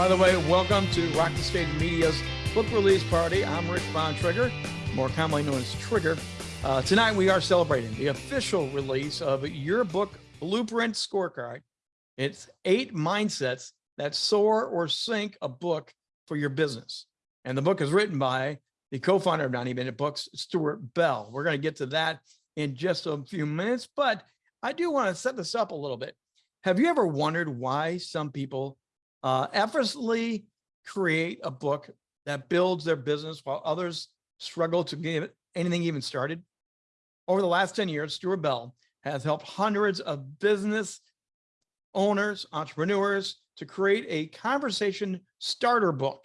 By the way, welcome to Rock the Stage Media's book release party. I'm Rick Von Trigger, more commonly known as Trigger. Uh, tonight we are celebrating the official release of your book, Blueprint Scorecard. It's eight mindsets that soar or sink a book for your business. And the book is written by the co-founder of 90 Minute Books, Stuart Bell. We're going to get to that in just a few minutes, but I do want to set this up a little bit. Have you ever wondered why some people uh, effortlessly create a book that builds their business while others struggle to get anything even started? Over the last 10 years, Stuart Bell has helped hundreds of business owners, entrepreneurs to create a conversation starter book.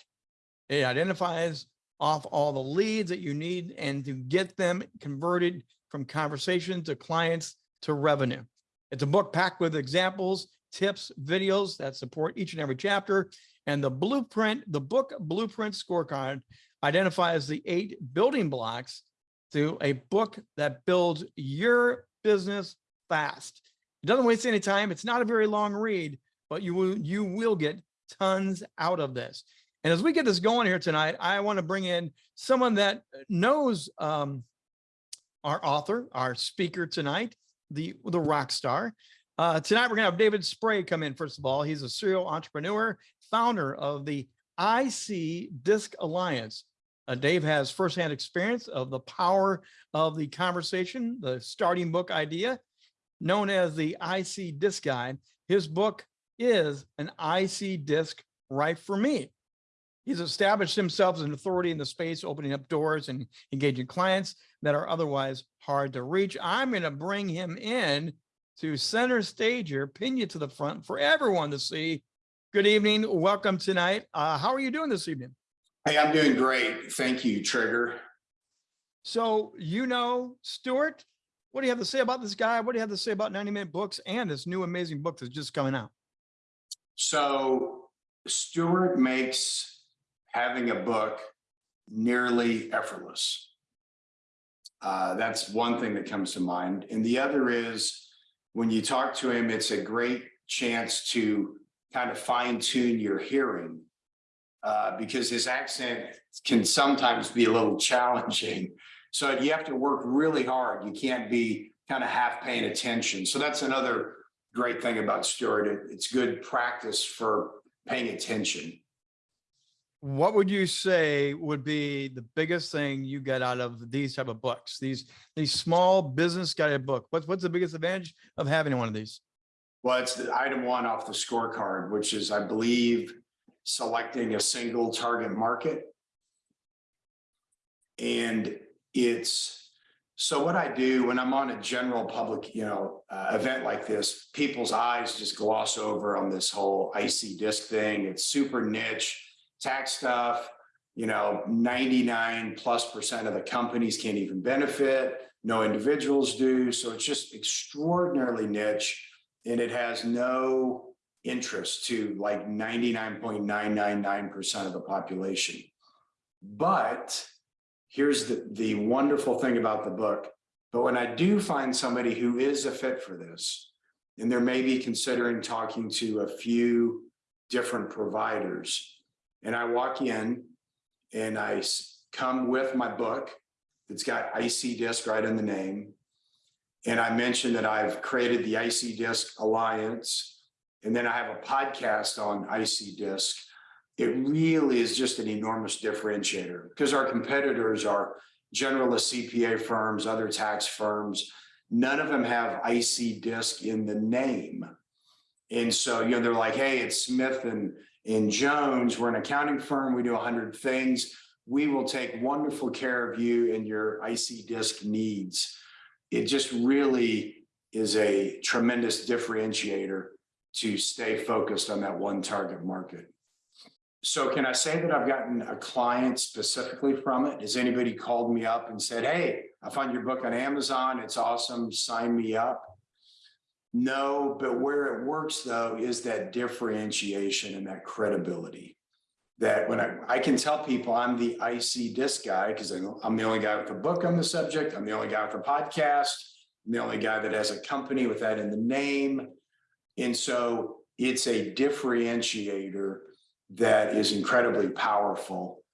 It identifies off all the leads that you need and to get them converted from conversation to clients to revenue. It's a book packed with examples, tips, videos that support each and every chapter. And the blueprint, the book blueprint scorecard identifies the eight building blocks to a book that builds your business fast. It doesn't waste any time. It's not a very long read, but you will, you will get tons out of this. And as we get this going here tonight, I want to bring in someone that knows um, our author, our speaker tonight, the, the rock star. Uh, tonight, we're going to have David Spray come in. First of all, he's a serial entrepreneur, founder of the IC Disc Alliance. Uh, Dave has firsthand experience of the power of the conversation, the starting book idea, known as the IC Disc Guide. His book is an IC Disc right for me. He's established himself as an authority in the space, opening up doors and engaging clients that are otherwise hard to reach. I'm going to bring him in to center stage here, pin you to the front for everyone to see. Good evening. Welcome tonight. Uh, how are you doing this evening? Hey, I'm doing great. Thank you, Trigger. So, you know, Stuart, what do you have to say about this guy? What do you have to say about 90 minute books and this new amazing book that's just coming out? So Stuart makes having a book nearly effortless. Uh, that's one thing that comes to mind. And the other is when you talk to him, it's a great chance to kind of fine tune your hearing uh, because his accent can sometimes be a little challenging. So you have to work really hard. You can't be kind of half paying attention. So that's another great thing about Stuart. It's good practice for paying attention what would you say would be the biggest thing you get out of these type of books? These these small business guided book what's what's the biggest advantage of having one of these? Well it's the item one off the scorecard which is i believe selecting a single target market. And it's so what i do when i'm on a general public you know uh, event like this people's eyes just gloss over on this whole IC Disc thing. It's super niche tax stuff, you know, 99 plus percent of the companies can't even benefit. No individuals do. So it's just extraordinarily niche and it has no interest to like 99.999% of the population. But here's the, the wonderful thing about the book. But when I do find somebody who is a fit for this, and they're maybe considering talking to a few different providers, and I walk in and I come with my book that's got IC Disc right in the name. And I mentioned that I've created the IC Disc Alliance. And then I have a podcast on IC Disc. It really is just an enormous differentiator because our competitors are generalist CPA firms, other tax firms. None of them have IC Disc in the name. And so, you know, they're like, hey, it's Smith and in Jones, we're an accounting firm. We do 100 things. We will take wonderful care of you and your IC disc needs. It just really is a tremendous differentiator to stay focused on that one target market. So can I say that I've gotten a client specifically from it? Has anybody called me up and said, hey, I found your book on Amazon. It's awesome. Sign me up. No, but where it works though is that differentiation and that credibility. That when I, I can tell people I'm the IC disc guy because I'm the only guy with a book on the subject. I'm the only guy with a podcast. I'm the only guy that has a company with that in the name. And so it's a differentiator that is incredibly powerful.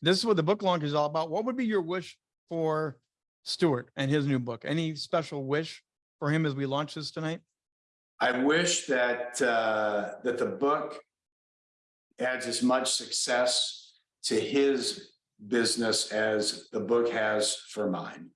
This is what the book launch is all about. What would be your wish for Stuart and his new book? Any special wish for him as we launch this tonight? I wish that, uh, that the book adds as much success to his business as the book has for mine.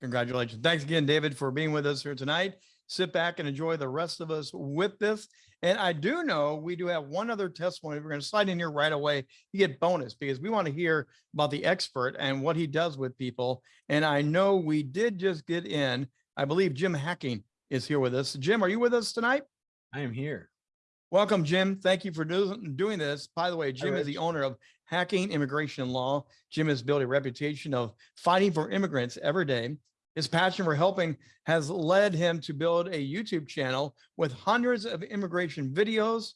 Congratulations. Thanks again, David, for being with us here tonight. Sit back and enjoy the rest of us with this. And I do know we do have one other testimony. We're going to slide in here right away. You get bonus because we want to hear about the expert and what he does with people. And I know we did just get in, I believe Jim Hacking is here with us. Jim, are you with us tonight? I am here. Welcome, Jim. Thank you for do- doing this. By the way, Jim is the owner of Hacking Immigration Law. Jim has built a reputation of fighting for immigrants every day. His passion for helping has led him to build a YouTube channel with hundreds of immigration videos,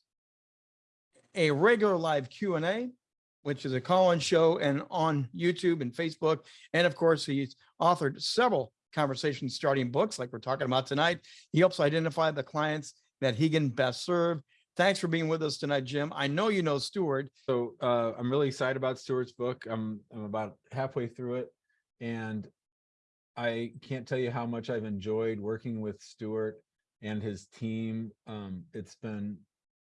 a regular live Q and A, which is a call-in show and on YouTube and Facebook. And of course, he's authored several conversation starting books like we're talking about tonight. He helps identify the clients that he can best serve. Thanks for being with us tonight, Jim. I know you know Stuart. So uh, I'm really excited about Stuart's book. I'm I'm about halfway through it, and I can't tell you how much I've enjoyed working with Stuart and his team. Um, it's been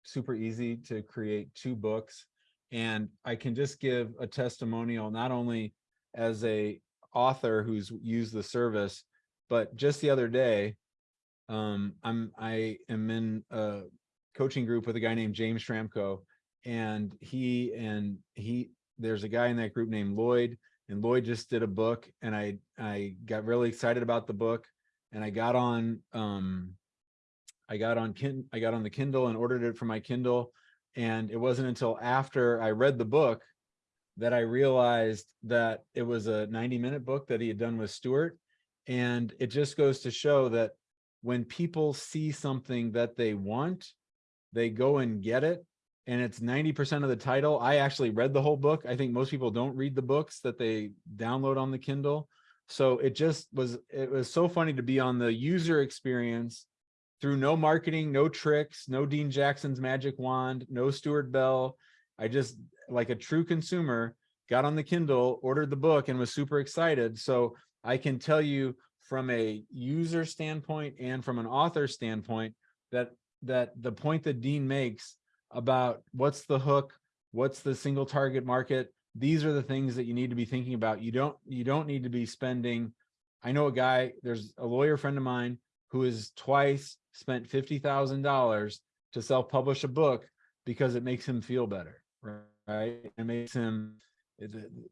super easy to create two books, and I can just give a testimonial not only as a author who's used the service, but just the other day, um, I'm I am in a coaching group with a guy named James Schramko, and he and he there's a guy in that group named Lloyd, and Lloyd just did a book, and I I got really excited about the book, and I got on um I got on kin I got on the Kindle and ordered it for my Kindle, and it wasn't until after I read the book that I realized that it was a 90 minute book that he had done with Stuart. And it just goes to show that when people see something that they want, they go and get it. And it's 90% of the title. I actually read the whole book. I think most people don't read the books that they download on the Kindle. So it just was, it was so funny to be on the user experience through no marketing, no tricks, no Dean Jackson's magic wand, no Stuart Bell. I just like a true consumer got on the Kindle, ordered the book and was super excited. So I can tell you from a user standpoint and from an author standpoint that that the point that Dean makes about what's the hook, what's the single target market, these are the things that you need to be thinking about. You don't you don't need to be spending. I know a guy, there's a lawyer friend of mine who has twice spent $50,000 to self-publish a book because it makes him feel better, right? It makes him,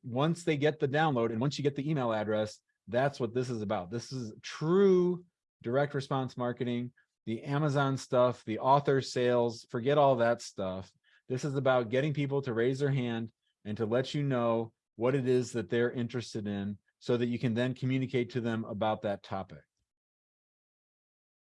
once they get the download and once you get the email address, that's what this is about. This is true direct response marketing, the Amazon stuff, the author sales, forget all that stuff. This is about getting people to raise their hand and to let you know what it is that they're interested in so that you can then communicate to them about that topic.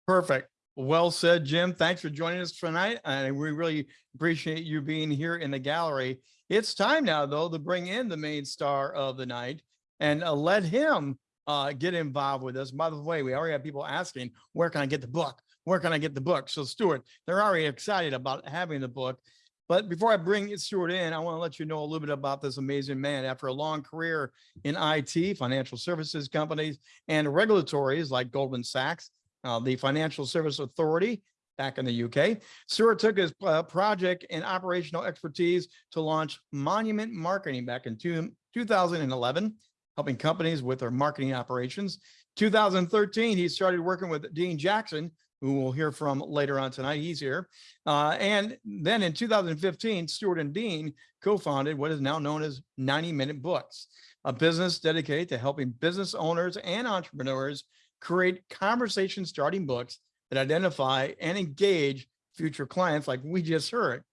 Perfect. Well said, Jim. Thanks for joining us tonight. And we really appreciate you being here in the gallery. It's time now, though, to bring in the main star of the night and uh, let him uh, get involved with us. By the way, we already have people asking, where can I get the book? Where can I get the book? So Stuart, they're already excited about having the book. But before I bring Stuart in, I want to let you know a little bit about this amazing man. After a long career in IT, financial services companies, and regulatories like Goldman Sachs, uh, the Financial Service Authority back in the UK. Stuart took his uh, project and operational expertise to launch Monument Marketing back in two, 2011, helping companies with their marketing operations. 2013, he started working with Dean Jackson, who we'll hear from later on tonight. He's here. Uh, and then in 2015, Stuart and Dean co-founded what is now known as 90 Minute Books, a business dedicated to helping business owners and entrepreneurs create conversation starting books that identify and engage future clients like we just heard.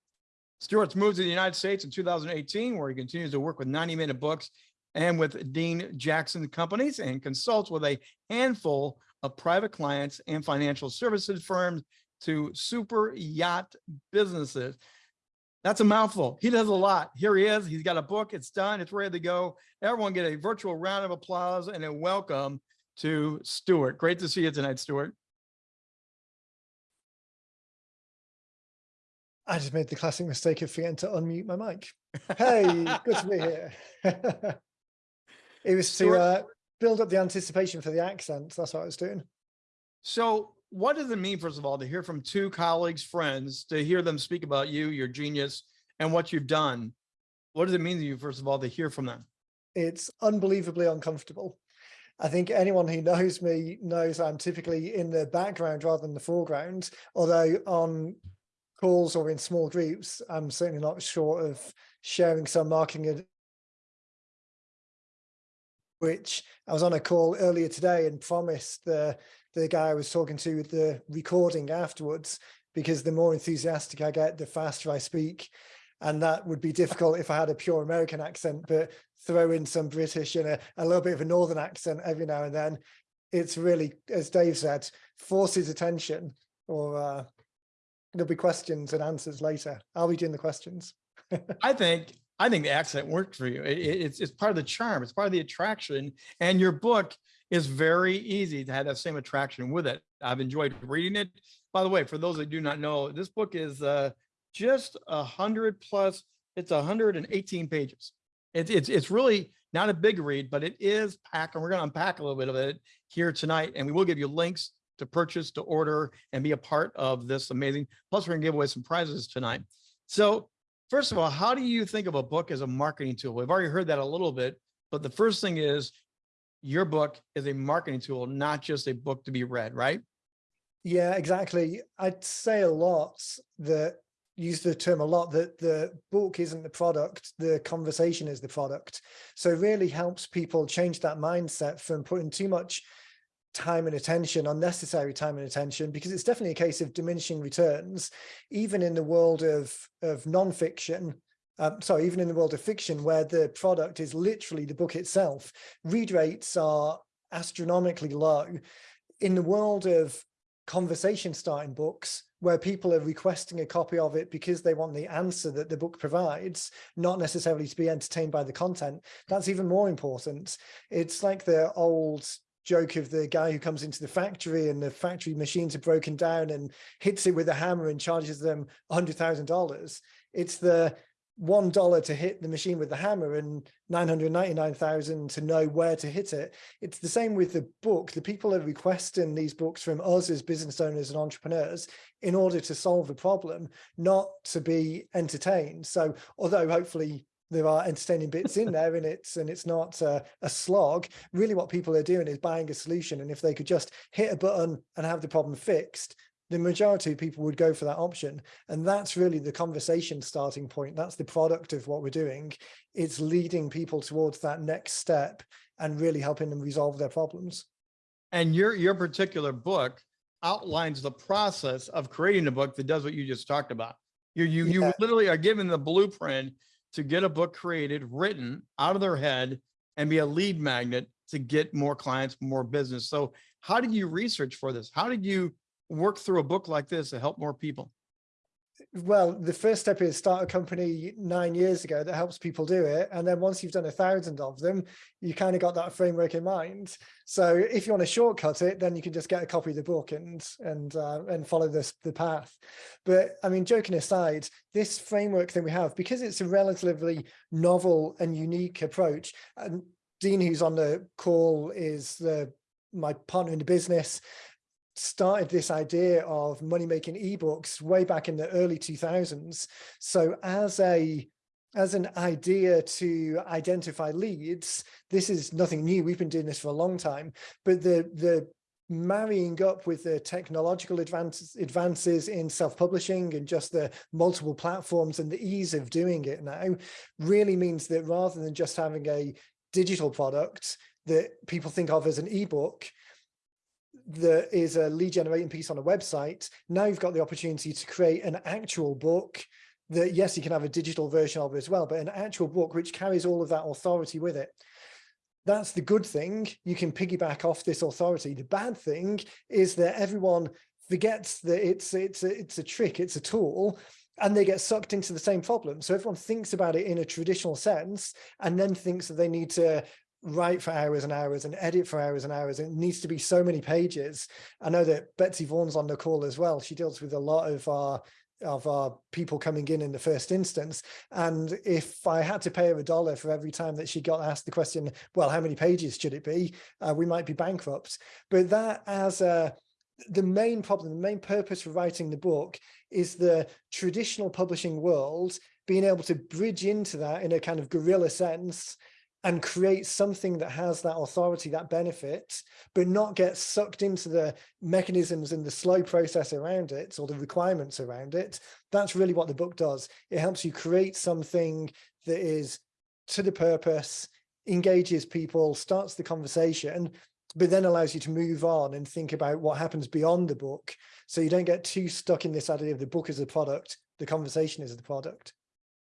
Stuart's moved to the United States in 2018, where he continues to work with 90 minute books and with Dean Jackson companies and consults with a handful of private clients and financial services firms to super yacht businesses. That's a mouthful. He does a lot. Here he is. He's got a book. It's done. It's ready to go. Everyone get a virtual round of applause and a welcome to Stuart. Great to see you tonight, Stuart. I just made the classic mistake of forgetting to unmute my mic. Hey, good to be here. It was to uh, build up the anticipation for the accent. That's what I was doing. So what does it mean, first of all, to hear from two colleagues, friends, to hear them speak about you, your genius, and what you've done? What does it mean to you, first of all, to hear from them? It's unbelievably uncomfortable. I think anyone who knows me knows I'm typically in the background rather than the foreground, although on calls or in small groups, I'm certainly not short of sharing some marketing which I was on a call earlier today and promised the the guy I was talking to with the recording afterwards because the more enthusiastic I get, the faster I speak. And that would be difficult if I had a pure American accent, but throw in some British and a, a little bit of a Northern accent every now and then. It's really, as Dave said, forces attention or uh, there'll be questions and answers later. I'll be doing the questions. I think, I think the accent worked for you. It- it- it's, it's part of the charm. It's part of the attraction. And your book is very easy to have that same attraction with it. I've enjoyed reading it. By the way, for those that do not know, this book is uh, just a hundred plus, it's a hundred and eighteen pages. It's, it's, it's really not a big read, but it is packed and we're going to unpack a little bit of it here tonight. And we will give you links to purchase, to order and be a part of this amazing. Plus we're gonna give away some prizes tonight. So First of all, how do you think of a book as a marketing tool? We've already heard that a little bit, but the first thing is your book is a marketing tool, not just a book to be read, right? Yeah, exactly. I'd say a lot that use the term a lot that the book isn't the product, the conversation is the product. So it really helps people change that mindset from putting too much time and attention, unnecessary time and attention, because it's definitely a case of diminishing returns, even in the world of, of nonfiction. Um, sorry, even in the world of fiction, where the product is literally the book itself, read rates are astronomically low. In the world of conversation starting books where people are requesting a copy of it because they want the answer that the book provides, not necessarily to be entertained by the content. That's even more important. It's like the old joke of the guy who comes into the factory and the factory machines are broken down and hits it with a hammer and charges them $100,000. It's the one dollar to hit the machine with the hammer and 999,000 to know where to hit it. It's the same with the book. The people are requesting these books from us as business owners and entrepreneurs in order to solve a problem, not to be entertained. So although hopefully there are entertaining bits in there and it's and it's not a slog really what people are doing is buying a solution and if they could just hit a button and have the problem fixed the majority of people would go for that option. And that's really the conversation starting point. That's the product of what we're doing. It's leading people towards that next step and really helping them resolve their problems. And your, your particular book outlines the process of creating a book that does what you just talked about. You, you, you literally are given the blueprint to get a book created, written out of their head and be a lead magnet to get more clients, more business. So how did you research for this? How did you work through a book like this to help more people? Well, the first step is start a company nine years ago that helps people do it. And then once you've done a thousand of them, you kind of got that framework in mind. So if you want to shortcut it, then you can just get a copy of the book and and uh, and follow this the path. But I mean, joking aside, this framework that we have, because it's a relatively novel and unique approach, and Dean, who's on the call, is the my partner in the business started this idea of money making ebooks way back in the early 2000s. So as a as an idea to identify leads, this is nothing new. We've been doing this for a long time, but the the marrying up with the technological advances advances in self-publishing and just the multiple platforms and the ease of doing it now really means that rather than just having a digital product that people think of as an ebook, there is a lead generating piece on a website. Now you've got the opportunity to create an actual book that, yes, you can have a digital version of as well, but an actual book which carries all of that authority with it. That's the good thing. You can piggyback off this authority. The bad thing is that everyone forgets that it's it's a, it's a trick, it's a tool, and they get sucked into the same problem. So everyone thinks about it in a traditional sense and then thinks that they need to write for hours and hours and edit for hours and hours. It needs to be so many pages. I know that Betsy Vaughan's on the call as well. She deals with a lot of our of our people coming in in the first instance. And if I had to pay her a dollar for every time that she got asked the question, well, how many pages should it be? Uh, we might be bankrupt. But that as a, the main problem, the main purpose for writing the book is the traditional publishing world being able to bridge into that in a kind of guerrilla sense and create something that has that authority, that benefit, but not get sucked into the mechanisms and the slow process around it or the requirements around it. That's really what the book does. It helps you create something that is to the purpose, engages people, starts the conversation, but then allows you to move on and think about what happens beyond the book. So you don't get too stuck in this idea of the book as a product, the conversation is the product.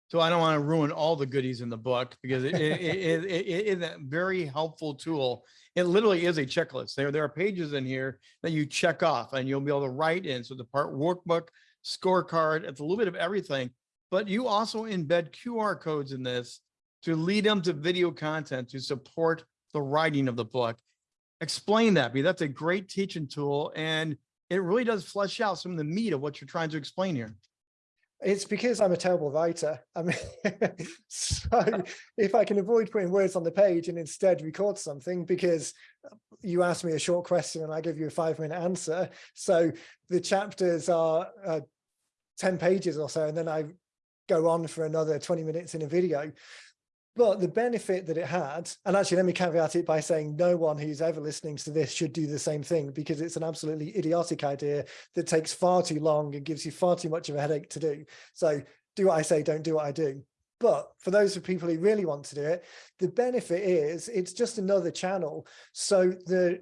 So I don't want to ruin all the goodies in the book because it, it, it, it, is a very helpful tool. It literally is a checklist. There, there are pages in here that you check off and you'll be able to write in. So the part workbook, scorecard, it's a little bit of everything, but you also embed QR codes in this to lead them to video content to support the writing of the book. Explain that, because that's a great teaching tool and it really does flesh out some of the meat of what you're trying to explain here. It's because I'm a terrible writer. I mean, so if I can avoid putting words on the page and instead record something because you ask me a short question and I give you a five minute answer. So the chapters are uh, 10 pages or so, and then I go on for another 20 minutes in a video. But the benefit that it had, and actually let me caveat it by saying no one who's ever listening to this should do the same thing because it's an absolutely idiotic idea that takes far too long and gives you far too much of a headache to do. So do what I say, don't do what I do. But for those of people who really want to do it, the benefit is it's just another channel. So the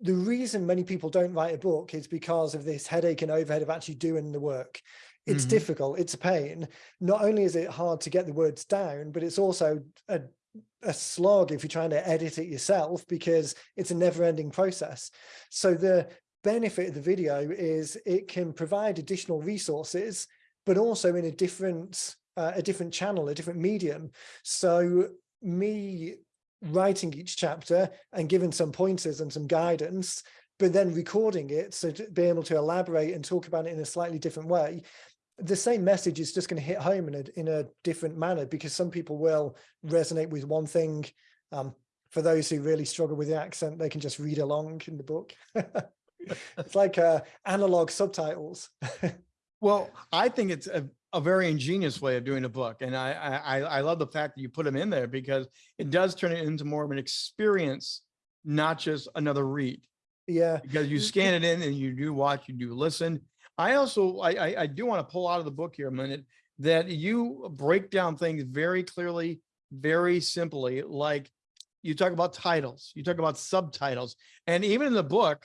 the reason many people don't write a book is because of this headache and overhead of actually doing the work. It's Mhm. difficult, it's a pain. Not only is it hard to get the words down, but it's also a, a slog if you're trying to edit it yourself because it's a never ending process. So the benefit of the video is it can provide additional resources, but also in a different, uh, a different channel, a different medium. So me writing each chapter and giving some pointers and some guidance, but then recording it so to be able to elaborate and talk about it in a slightly different way the same message is just going to hit home in a in a different manner because some people will resonate with one thing. Um, for those who really struggle with the accent, they can just read along in the book. it's like uh, analog subtitles. Well, I think it's a, a very ingenious way of doing a book. And I, I, I love the fact that you put them in there because it does turn it into more of an experience, not just another read. yeah, Because you scan it in and you do watch, you do listen. I also, I, I, I do want to pull out of the book here a minute that you break down things very clearly, very simply, like you talk about titles, you talk about subtitles, and even in the book,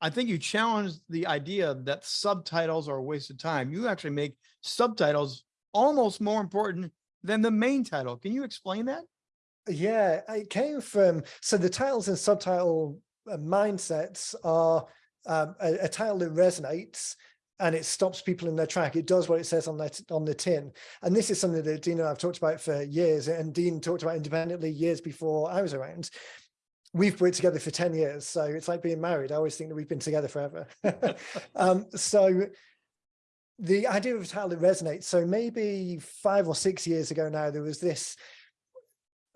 I think you challenge the idea that subtitles are a waste of time. You actually make subtitles almost more important than the main title. Can you explain that? yeah, it came from so the titles and subtitle uh, mindsets are um, a, a that resonates and it stops people in their track. It does what it says on that on the tin. And this is something that Dean and I've talked about for years, and Dean talked about independently years before I was around. We've worked together for 10 years, so it's like being married. I always think that we've been together forever. um, so the idea of a title that resonates. So maybe five or six years ago now, there was this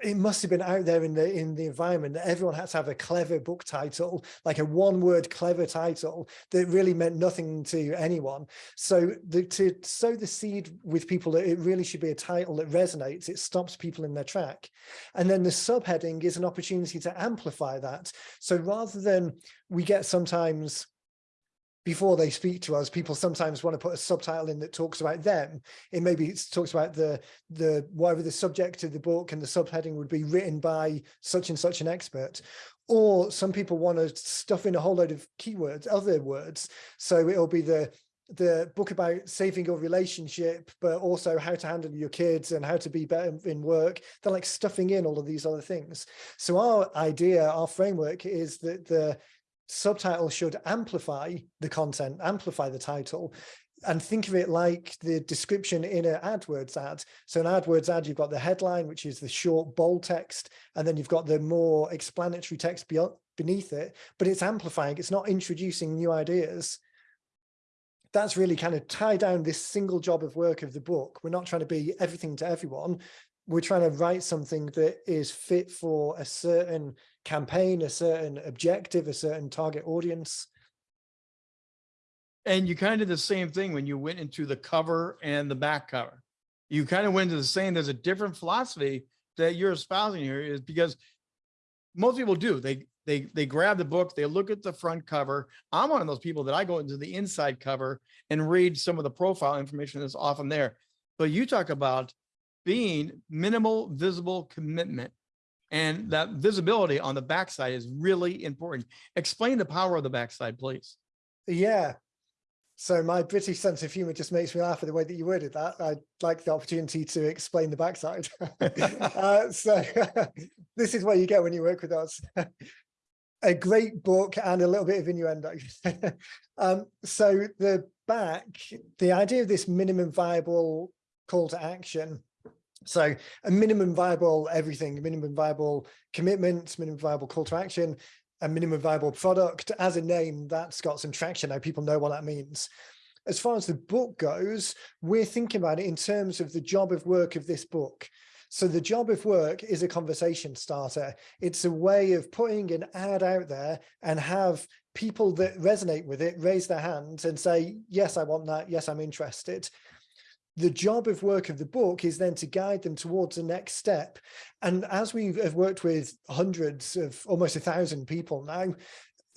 it must have been out there in the in the environment that everyone had to have a clever book title like a one word clever title that really meant nothing to anyone. So the, to sow the seed with people that it really should be a title that resonates it stops people in their track. And then the subheading is an opportunity to amplify that. So rather than we get sometimes before they speak to us, people sometimes want to put a subtitle in that talks about them. It maybe talks about the the whatever the subject of the book and the subheading would be written by such and such an expert. Or some people want to stuff in a whole load of keywords, other words. So it'll be the the book about saving your relationship, but also how to handle your kids and how to be better in work. They're like stuffing in all of these other things. So our idea, our framework is that the subtitle should amplify the content, amplify the title, and think of it like the description in an AdWords ad. So an AdWords ad, you've got the headline, which is the short bold text, and then you've got the more explanatory text beneath it, but it's amplifying, it's not introducing new ideas. that's really kind of tie down this single job of work of the book. We're not trying to be everything to everyone. We're trying to write something that is fit for a certain campaign, a certain objective, a certain target audience. And you kind of did the same thing when you went into the cover and the back cover. You kind of went into the same, there's a different philosophy that you're espousing here is because most people do. They they they grab the book, they look at the front cover. I'm one of those people that I go into the inside cover and read some of the profile information that's often there. But you talk about being minimal visible commitment and that visibility on the backside is really important. Explain the power of the backside, please. Yeah. So my British sense of humor just makes me laugh at the way that you worded that. I'd like the opportunity to explain the backside. uh, so this is what you get when you work with us. a great book and a little bit of innuendo. um, so the back, the idea of this minimum viable call to action. So a minimum viable everything, minimum viable commitment, minimum viable call to action, a minimum viable product as a name that's got some traction now people know what that means. As far as the book goes we're thinking about it in terms of the job of work of this book. So the job of work is a conversation starter. It's a way of putting an ad out there and have people that resonate with it raise their hands and say yes i want that. Yes i'm interested the job of work of the book is then to guide them towards the next step. And as we have worked with hundreds of almost a thousand people now,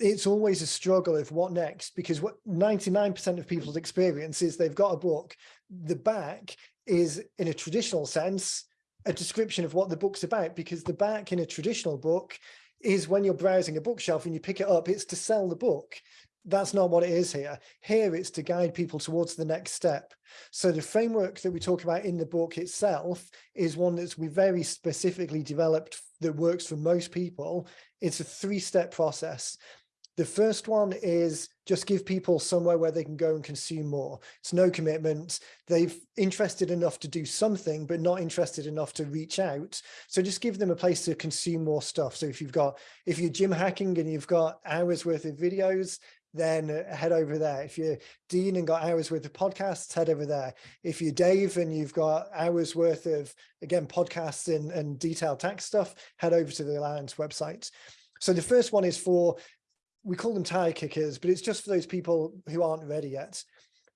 it's always a struggle of what next, because what 99% of people's experience is they've got a book. The back is in a traditional sense, a description of what the book's about, because the back in a traditional book is when you're browsing a bookshelf and you pick it up, it's to sell the book that's not what it is here. Here it's to guide people towards the next step. So the framework that we talk about in the book itself is one that's we very specifically developed that works for most people. It's a three-step process. The first one is just give people somewhere where they can go and consume more. It's no commitment. They've interested enough to do something, but not interested enough to reach out. So just give them a place to consume more stuff. So if you've got, if you're Jim Hacking and you've got hours worth of videos, then uh, head over there. If you're Dean and got hours worth of podcasts, head over there. If you're Dave and you've got hours worth of, again, podcasts and, and detailed tax stuff, head over to the Alliance website. So the first one is for, we call them tire kickers, but it's just for those people who aren't ready yet.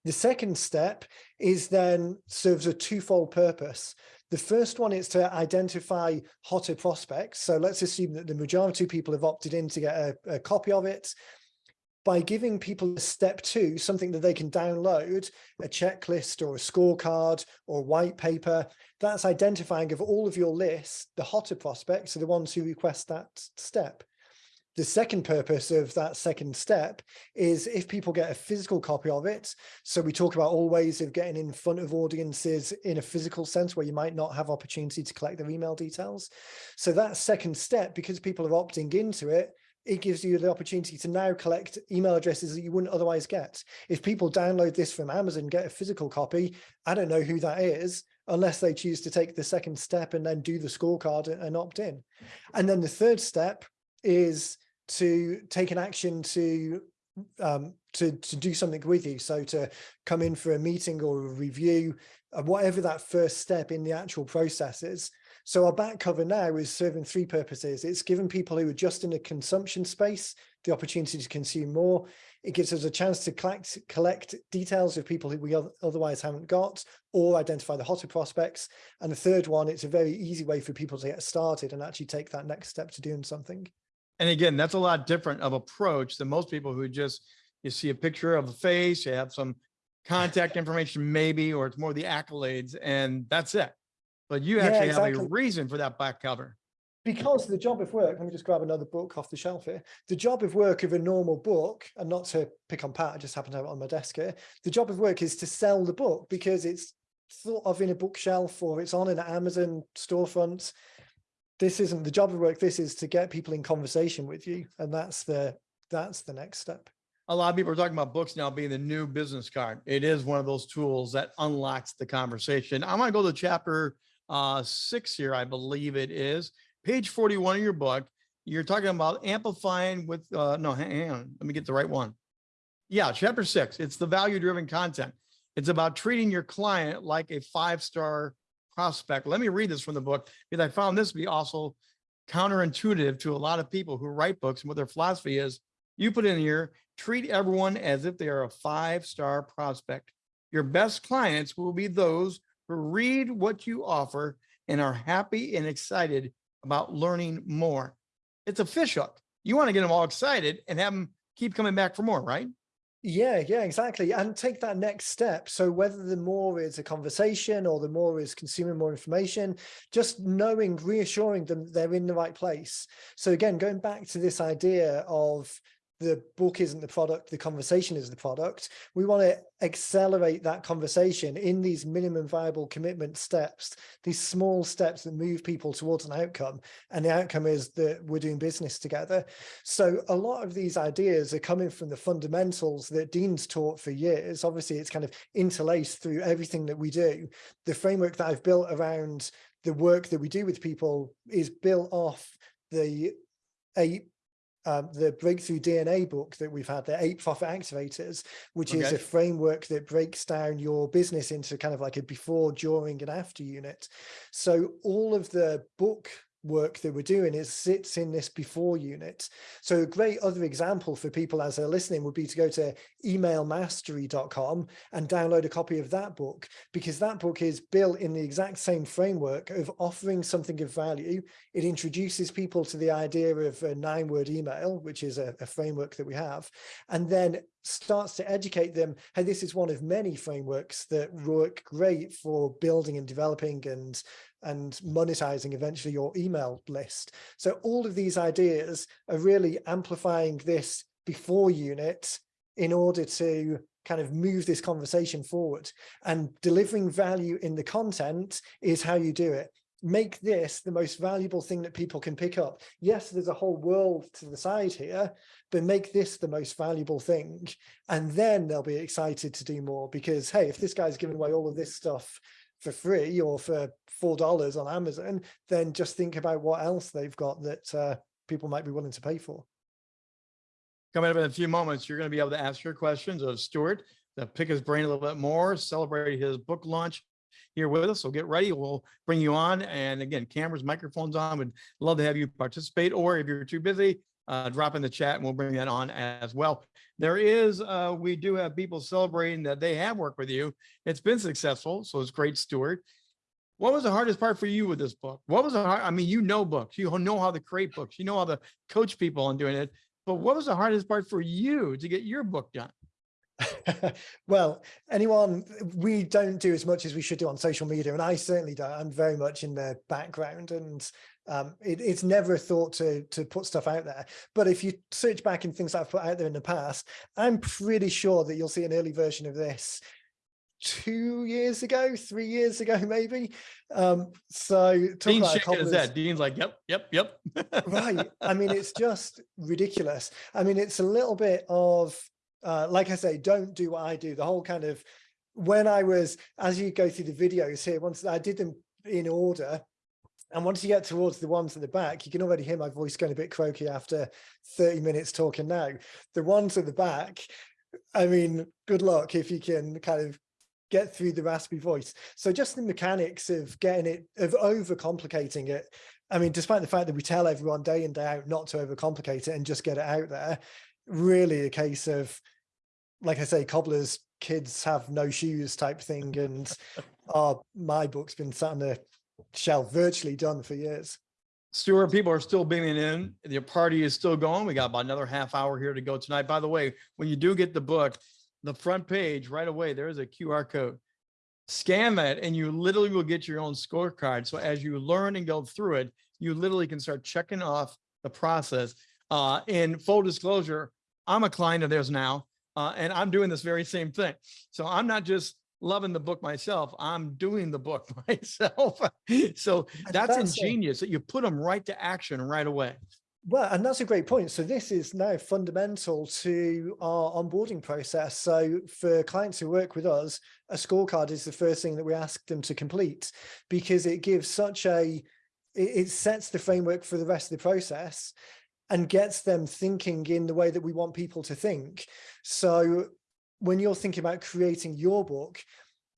The second step is then serves a twofold purpose. The first one is to identify hotter prospects. So let's assume that the majority of people have opted in to get a, a copy of it by giving people a step two, something that they can download, a checklist or a scorecard or white paper, that's identifying of all of your list, the hotter prospects are the ones who request that step. The second purpose of that second step is if people get a physical copy of it. So we talk about all ways of getting in front of audiences in a physical sense where you might not have opportunity to collect their email details. So that second step, because people are opting into it, it gives you the opportunity to now collect email addresses that you wouldn't otherwise get. If people download this from Amazon, get a physical copy, I don't know who that is unless they choose to take the second step and then do the scorecard and opt in. And then the third step is to take an action to um, to, to do something with you. So to come in for a meeting or a review, uh, whatever that first step in the actual process is, so our back cover now is serving three purposes. It's giving people who are just in a consumption space the opportunity to consume more. It gives us a chance to collect, collect details of people who we otherwise haven't got or identify the hotter prospects. And the third one, it's a very easy way for people to get started and actually take that next step to doing something. And again, that's a lot different of approach than most people who just, you see a picture of a face, you have some contact information maybe, or it's more the accolades and that's it. But you Yeah, actually have a reason for that back cover. because the job of work, let me just grab another book off the shelf here. The job of work of a normal book, and not to pick on Pat, I just happen to have it on my desk here. The job of work is to sell the book because it's thought of in a bookshelf or it's on an Amazon storefront. This isn't the job of work. This is to get people in conversation with you. And that's the, that's the next step. A lot of people are talking about books now being the new business card. It is one of those tools that unlocks the conversation. I'm going to go to chapter uh, six here, I believe it is. Page 41 of your book, you're talking about amplifying with, uh, no, hang on, let me get the right one. Yeah, chapter six, it's the value driven content. It's about treating your client like a five-star prospect. Let me read this from the book because I found this to be also counterintuitive to a lot of people who write books and what their philosophy is. You put in here, treat everyone as if they are a five-star prospect. Your best clients will be those read what you offer and are happy and excited about learning more. It's a fish hook. You want to get them all excited and have them keep coming back for more, right? Yeah, yeah, exactly. And take that next step. So whether the more is a conversation or the more is consuming more information, just knowing, reassuring them they're in the right place. So again, going back to this idea of the book isn't the product, the conversation is the product. We want to accelerate that conversation in these minimum viable commitment steps, these small steps that move people towards an outcome. And the outcome is that we're doing business together. So a lot of these ideas are coming from the fundamentals that Dean's taught for years. Obviously, it's kind of interlaced through everything that we do. The framework that I've built around the work that we do with people is built off the eight um, the breakthrough DNA book that we've had, the eight profit activators, which is a framework that breaks down your business into kind of like a before, during and after unit. So all of the book work that we're doing is sits in this before unit. So a great other example for people as they're listening would be to go to emailmastery.com and download a copy of that book because that book is built in the exact same framework of offering something of value. It introduces people to the idea of a nine word email, which is a, a framework that we have, and then starts to educate them. Hey, this is one of many frameworks that work great for building and developing and and monetizing eventually your email list. So all of these ideas are really amplifying this before unit in order to kind of move this conversation forward and delivering value in the content is how you do it. Make this the most valuable thing that people can pick up. Yes, there's a whole world to the side here, but make this the most valuable thing. And then they'll be excited to do more because, hey, if this guy's giving away all of this stuff for free or for four dollars on Amazon, then just think about what else they've got that uh, people might be willing to pay for. Coming up in a few moments, you're going to be able to ask your questions of Stuart, to pick his brain a little bit more, celebrate his book launch here with us. So get ready. We'll bring you on. And again, cameras, microphones on. Would love to have you participate. Or if you're too busy, uh, drop in the chat and we'll bring that on as well. There is, uh, we do have people celebrating that they have worked with you. It's been successful. So it's great, Stuart. What was the hardest part for you with this book? What was the hard? I mean, you know books, you know how to create books, you know how to coach people on doing it. But what was the hardest part for you to get your book done? well, anyone, we don't do as much as we should do on social media, and I certainly don't. I'm very much in the background, and um, it, it's never a thought to to put stuff out there. But if you search back in things I've put out there in the past, I'm pretty sure that you'll see an early version of this two years ago, three years ago, maybe. Um, so talk Dean's about a shaking his head. Dean's like, yep, yep, yep. right i mean it's just ridiculous i mean it's a little bit of uh like i say don't do what i do the whole kind of when i was as you go through the videos here once i did them in order and once you get towards the ones at the back you can already hear my voice going a bit croaky after 30 minutes talking now the ones at the back i mean good luck if you can kind of get through the raspy voice so just the mechanics of getting it of overcomplicating it I mean, despite the fact that we tell everyone day in, day out not to overcomplicate it and just get it out there, really a case of, like I say, cobblers, kids have no shoes type thing. And uh, my book's been sat on the shelf, virtually done for years. Stuart, people are still beaming in. The party is still going. We got about another half hour here to go tonight. By the way, when you do get the book, the front page right away, there is a QR code. Scan that and you literally will get your own scorecard. So as you learn and go through it, you literally can start checking off the process. Uh, in full disclosure, I'm a client of theirs now, uh, and I'm doing this very same thing. So I'm not just loving the book myself, I'm doing the book myself. so that's that's ingenious that you put them right to action right away. Well, and that's a great point. So this is now fundamental to our onboarding process. So for clients who work with us, a scorecard is the first thing that we ask them to complete because it gives such a, it sets the framework for the rest of the process. and gets them thinking in the way that we want people to think. So when you're thinking about creating your book,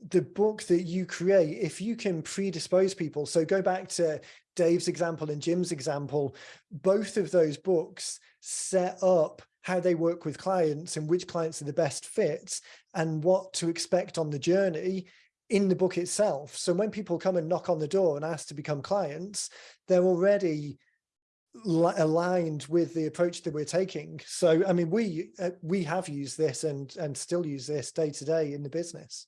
the book that you create, if you can predispose people, so go back to Dave's example and Jim's example, both of those books set up how they work with clients and which clients are the best fits and what to expect on the journey in the book itself. So when people come and knock on the door and ask to become clients, they're already aligned with the approach that we're taking. So, I mean, we uh, we have used this and and still use this day to day in the business.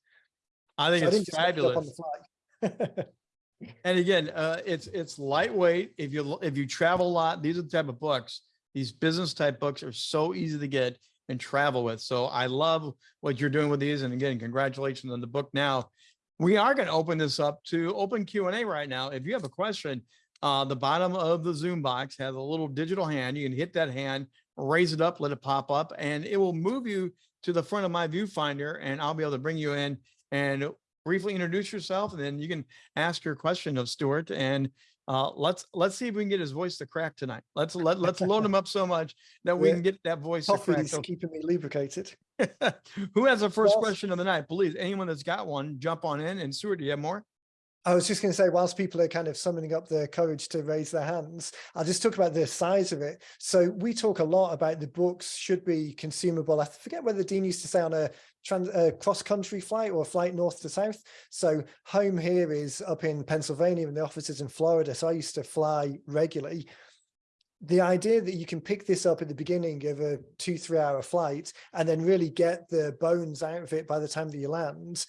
I think So it's fabulous. fly. And again, uh, it's, it's lightweight. If you, if you travel a lot, these are the type of books, these business type books are so easy to get and travel with. So I love what you're doing with these. And again, congratulations on the book now. We are going to open this up to open Q and A right now. If you have a question, uh, the bottom of the Zoom box has a little digital hand. You can hit that hand, raise it up, let it pop up, and it will move you to the front of my viewfinder and I'll be able to bring you in and briefly introduce yourself and then you can ask your question of Stuart and uh, let's let's see if we can get his voice to crack tonight. Let's let let's load him up so much that we Yeah. can get that voice to Coffee crack. is keeping me lubricated. Who has the first Well- question of the night? Please, anyone that's got one, jump on in. And Stuart, do you have more? I was just going to say, whilst people are kind of summoning up their courage to raise their hands, I'll just talk about the size of it. So we talk a lot about the books should be consumable. I forget whether Dean used to say on a uh, cross-country flight or a flight north to south. So home here is up in Pennsylvania and the office is in Florida. So I used to fly regularly. The idea that you can pick this up at the beginning of a two, three hour flight and then really get the bones out of it by the time that you land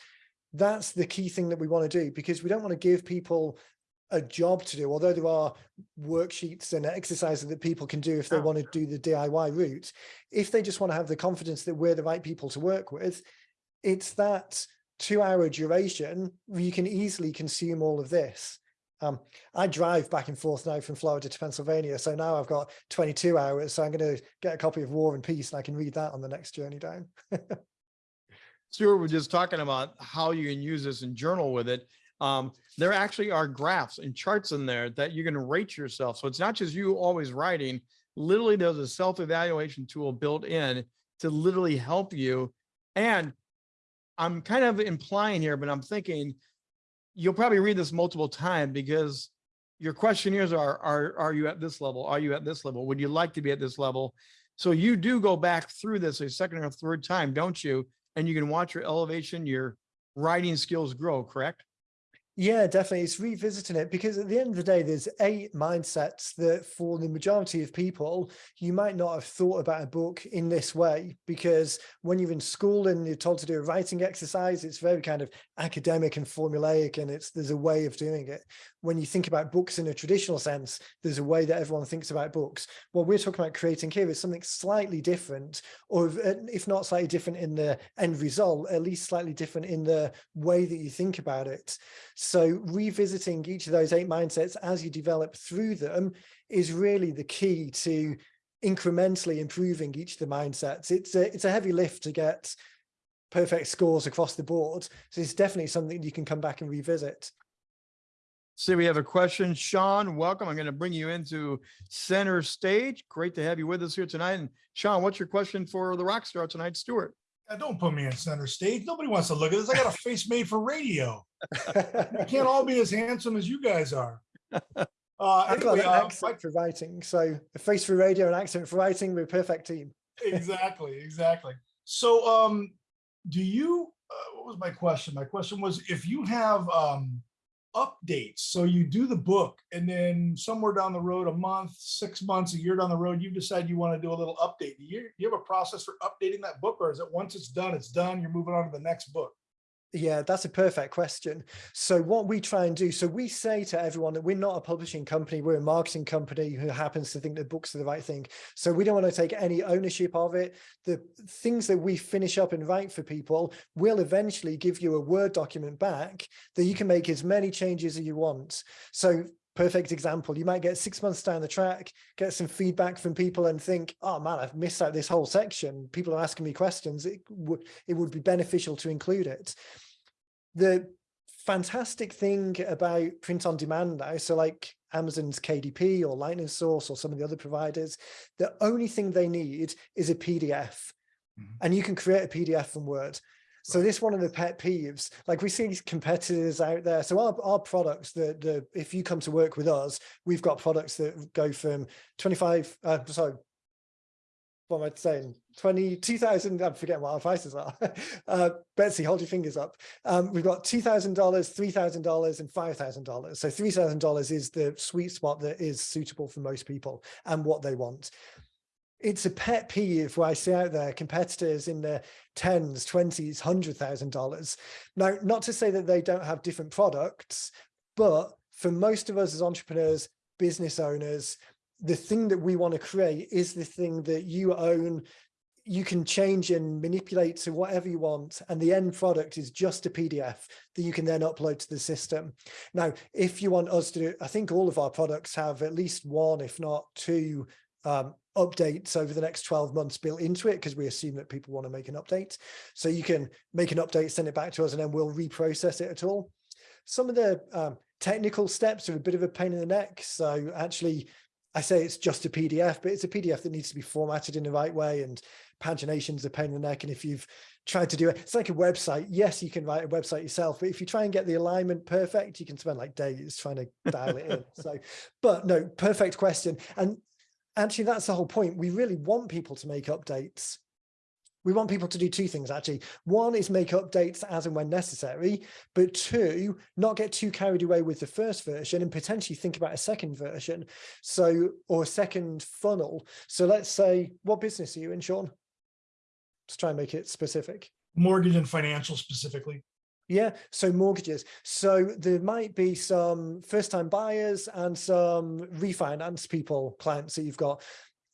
that's the key thing that we want to do because we don't want to give people a job to do, although there are worksheets and exercises that people can do if they Oh. want to do the DIY route. If they just want to have the confidence that we're the right people to work with, it's that two hour duration where you can easily consume all of this. Um, I drive back and forth now from Florida to Pennsylvania. So now I've got 22 hours. So I'm going to get a copy of War and Peace and I can read that on the next journey down. Stuart was just talking about how you can use this and journal with it. Um, there actually are graphs and charts in there that you can rate yourself. So it's not just you always writing. Literally, there's a self-evaluation tool built in to literally help you. And I'm kind of implying here, but I'm thinking you'll probably read this multiple times because your questionnaires are, are, are you at this level? Are you at this level? Would you like to be at this level? So you do go back through this a second or third time, don't you? And you can watch your elevation, your writing skills grow, correct? Yeah, definitely. It's revisiting it because at the end of the day, there's eight mindsets that for the majority of people, you might not have thought about a book in this way because when you're in school and you're told to do a writing exercise, it's very kind of academic and formulaic and it's there's a way of doing it. When you think about books in a traditional sense, there's a way that everyone thinks about books. What we're talking about creating here is something slightly different, or if not slightly different in the end result, at least slightly different in the way that you think about it. Revisiting each of those eight mindsets as you develop through them is really the key to incrementally improving each of the mindsets. It's a, it's a heavy lift to get perfect scores across the board. So it's definitely something you can come back and revisit. See, we have a question. Sean, welcome. I'm going to bring you into center stage. Great to have you with us here tonight. And Sean, what's your question for the rock star tonight, Stuart? Yeah, don't put me in center stage. Nobody wants to look at this. I got a face made for radio. I can't all be as handsome as you guys are. Uh, I've got anyway, an uh, for writing. So a face for radio and accent for writing, we're a perfect team. exactly, exactly. So, um, do you? Uh, what was my question? My question was if you have um, updates. So you do the book, and then somewhere down the road, a month, six months, a year down the road, you decide you want to do a little update. Do you, you have a process for updating that book, or is it once it's done, it's done? You're moving on to the next book. Yeah, that's a perfect question. So what we try and do, so we say to everyone that we're not a publishing company, we're a marketing company who happens to think that books are the right thing. So we don't want to take any ownership of it. The things that we finish up and write for people will eventually give you a Word document back that you can make as many changes as you want. So perfect example. You might get six months down the track, get some feedback from people and think, oh man, I've missed out this whole section. People are asking me questions. It would, it would be beneficial to include it. The fantastic thing about print on demand now, so like Amazon's KDP or Lightning Source or some of the other providers, the only thing they need is a PDF. Mhm. And you can create a PDF from Word. So this one of the pet peeves, like we see these competitors out there. So our, our products, the, the if you come to work with us, we've got products that go from 25, uh, sorry, what am I saying? 22,000, I'm forgetting what our prices are. uh, Betsy, hold your fingers up. Um, we've got $2,000, $3,000 and $5,000. So $3,000 is the sweet spot that is suitable for most people and what they want. It's a pet peeve where I see out there. Competitors in the tens, twenties, hundred thousand dollars. Now, not to say that they don't have different products, but for most of us as entrepreneurs, business owners, the thing that we want to create is the thing that you own. You can change and manipulate to whatever you want and the end product is just a pdf that you can then upload to the system. Now if you want us to do i think all of our products have at least one if not two um, updates over the next 12 months built into it because we assume that people want to make an update so you can make an update send it back to us and then we'll reprocess it at all some of the um, technical steps are a bit of a pain in the neck so actually I say it's just a PDF, but it's a PDF that needs to be formatted in the right way and pagination's a pain in the neck. And if you've tried to do it, it's like a website. Yes, you can write a website yourself, but if you try and get the alignment perfect, you can spend like days trying to dial it in. So, but no, perfect question. And actually that's the whole point. We really want people to make updates we want people to do two things actually. One is make updates as and when necessary, but two, not get too carried away with the first version and potentially think about a second version. So, or a second funnel. So let's say, what business are you in, Sean? Let's try and make it specific. Mortgage and financial specifically. Yeah, so mortgages. So there might be some first time buyers and some refinance people, clients that you've got.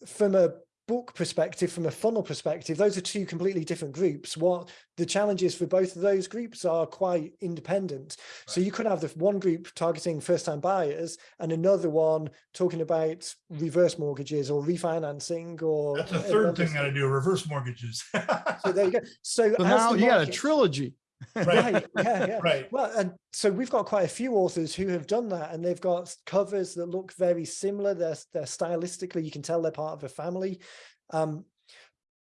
From a book perspective, from a funnel perspective, those are two completely different groups. What the challenges for both of those groups are quite independent. So you could have the one group targeting first time buyers and another one talking about reverse mortgages or refinancing or That's a third thing that I do, reverse mortgages. So there you go. So, So now you got a trilogy. Right. Yeah yeah. Right. well and so we've got quite a few authors who have done that and they've got covers that look very similar. They're, they're stylistically you can tell they're part of a family. Um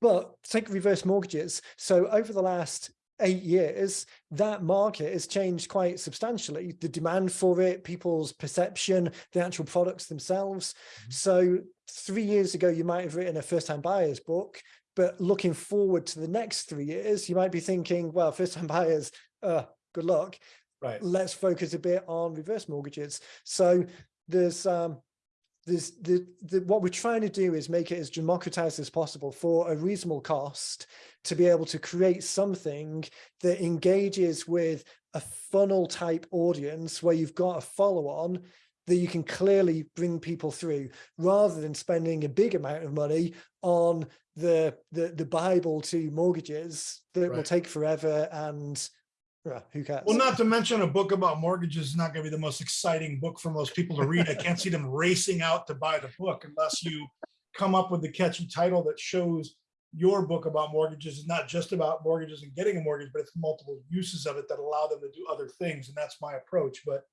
but take reverse mortgages. So over the last eight years that market has changed quite substantially. The demand for it people's perception the actual products themselves. Mhm. so three years ago you might have written a first-time buyers book but looking forward to the next three years, you might be thinking, well, first time buyers, uh, good luck. Right. Let's focus a bit on reverse mortgages. So there's, um, there's the, the, what we're trying to do is make it as democratized as possible for a reasonable cost to be able to create something that engages with a funnel type audience where you've got a follow on that you can clearly bring people through rather than spending a big amount of money on the the the bible to mortgages that will take forever and uh, who cares Well, not to mention a book about mortgages is not going to be the most exciting book for most people to read. I can't see them racing out to buy the book unless you come up with the catchy title that shows your book about mortgages is not just about mortgages and getting a mortgage, but it's multiple uses of it that allow them to do other things. And that's my approach. But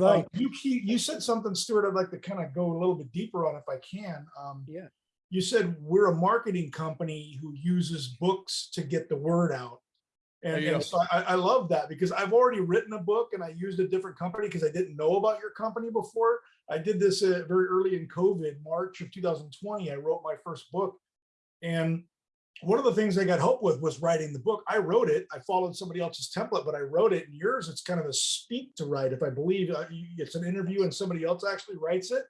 you're uh, you key- you said something, Stuart, I'd like to kind of go a little bit deeper on if I can. Um, Yeah. You said we're a marketing company who uses books to get the word out. And, you go. and so I, I love that because I've already written a book and I used a different company because I didn't know about your company before. I did this uh, very early in COVID, March of 2020. I wrote my first book. And one of the things I got help with was writing the book. I wrote it. I followed somebody else's template, but I wrote it. And yours, it's kind of a speak to write. If I believe uh, it's an interview and somebody else actually writes it.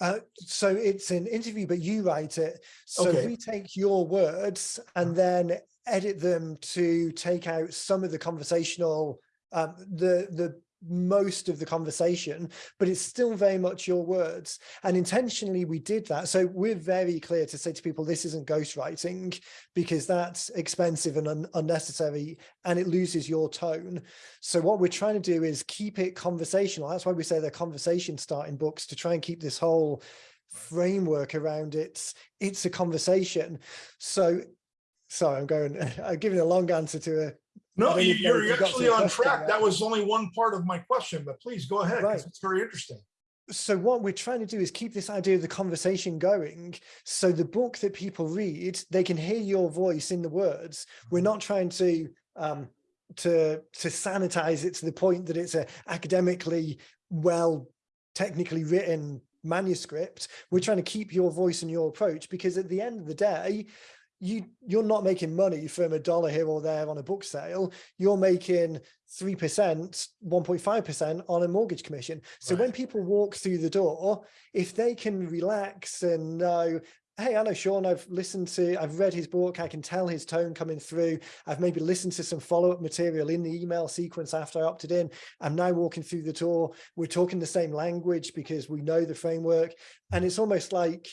uh, so it's an interview but you write it so Okay. we take your words and then edit them to take out some of the conversational um the the most of the conversation but it's still very much your words. And intentionally we did that. So we're very clear to say to people this isn't ghostwriting because that's expensive and un unnecessary and it loses your tone. So what we're trying to do is keep it conversational. That's why we say they're conversation starting books to try and keep this whole framework around it. It's a conversation. So sorry i'm going i'm giving a long answer to a No, you- even know if you're actually on track. That was only one part of my question, but please go ahead, because Right. it's very interesting. so what we're trying to do is keep this idea of the conversation going so the book that people read they can hear your voice in the words we're not trying to um to to sanitize it to the point that it's a academically well technically written manuscript we're trying to keep your voice and your approach because at the end of the day you you're not making money from a dollar here or there on a book sale. You're making 3% 1.5% on a mortgage commission. So when people walk through the door if they can relax and know hey i know sean. I've listened to i've read his book. I can tell his tone coming through. I've maybe listened to some follow-up material in the email sequence after i opted in. I'm now walking through the door. We're talking the same language because we know the framework. And it's almost like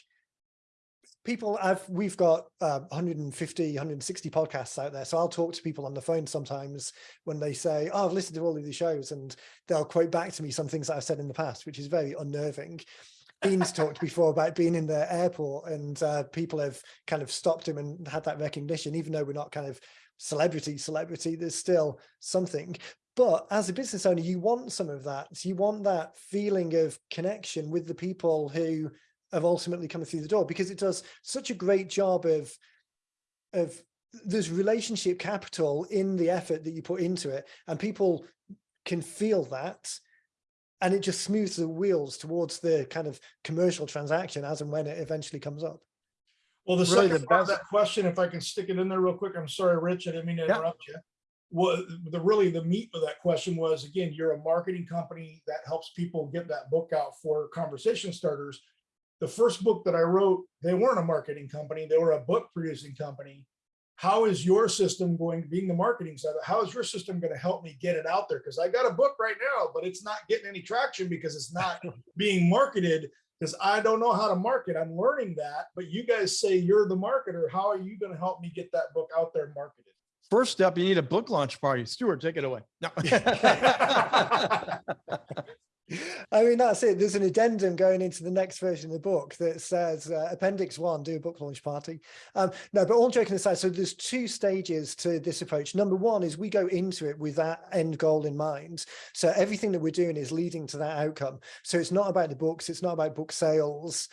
people i've we've got uh, 150 160 podcasts out there so i'll talk to people on the phone sometimes when they say oh i've listened to all of these shows and they'll quote back to me some things that i've said in the past which is very unnerving Dean's talked before about being in the airport and uh, people have kind of stopped him and had that recognition, even though we're not kind of celebrity, celebrity, there's still something. But as a business owner, you want some of that. You want that feeling of connection with the people who have ultimately come through the door because it does such a great job of, of there's relationship capital in the effort that you put into it and people can feel that and it just smooths the wheels towards the kind of commercial transaction as and when it eventually comes up. Well, the Really second the part of that question, if I can stick it in there real quick, I'm sorry, Rich, I didn't mean to Yeah. interrupt you. Well, the really the meat of that question was, again, you're a marketing company that helps people get that book out for conversation starters. The first book that I wrote, they weren't a marketing company, they were a book producing company. How is your system going, being the marketing side, how is your system going to help me get it out there? Because I got a book right now, but it's not getting any traction because it's not being marketed because I don't know how to market. I'm learning that, but you guys say you're the marketer. How are you going to help me get that book out there marketed? First step, you need a book launch party. Stuart, take it away. No. I mean, that's it. There's an addendum going into the next version of the book that says uh, appendix one, do a book launch party. Um, no, but all joking aside, so there's two stages to this approach. Number one is we go into it with that end goal in mind. So everything that we're doing is leading to that outcome. So it's not about the books. It's not about book sales.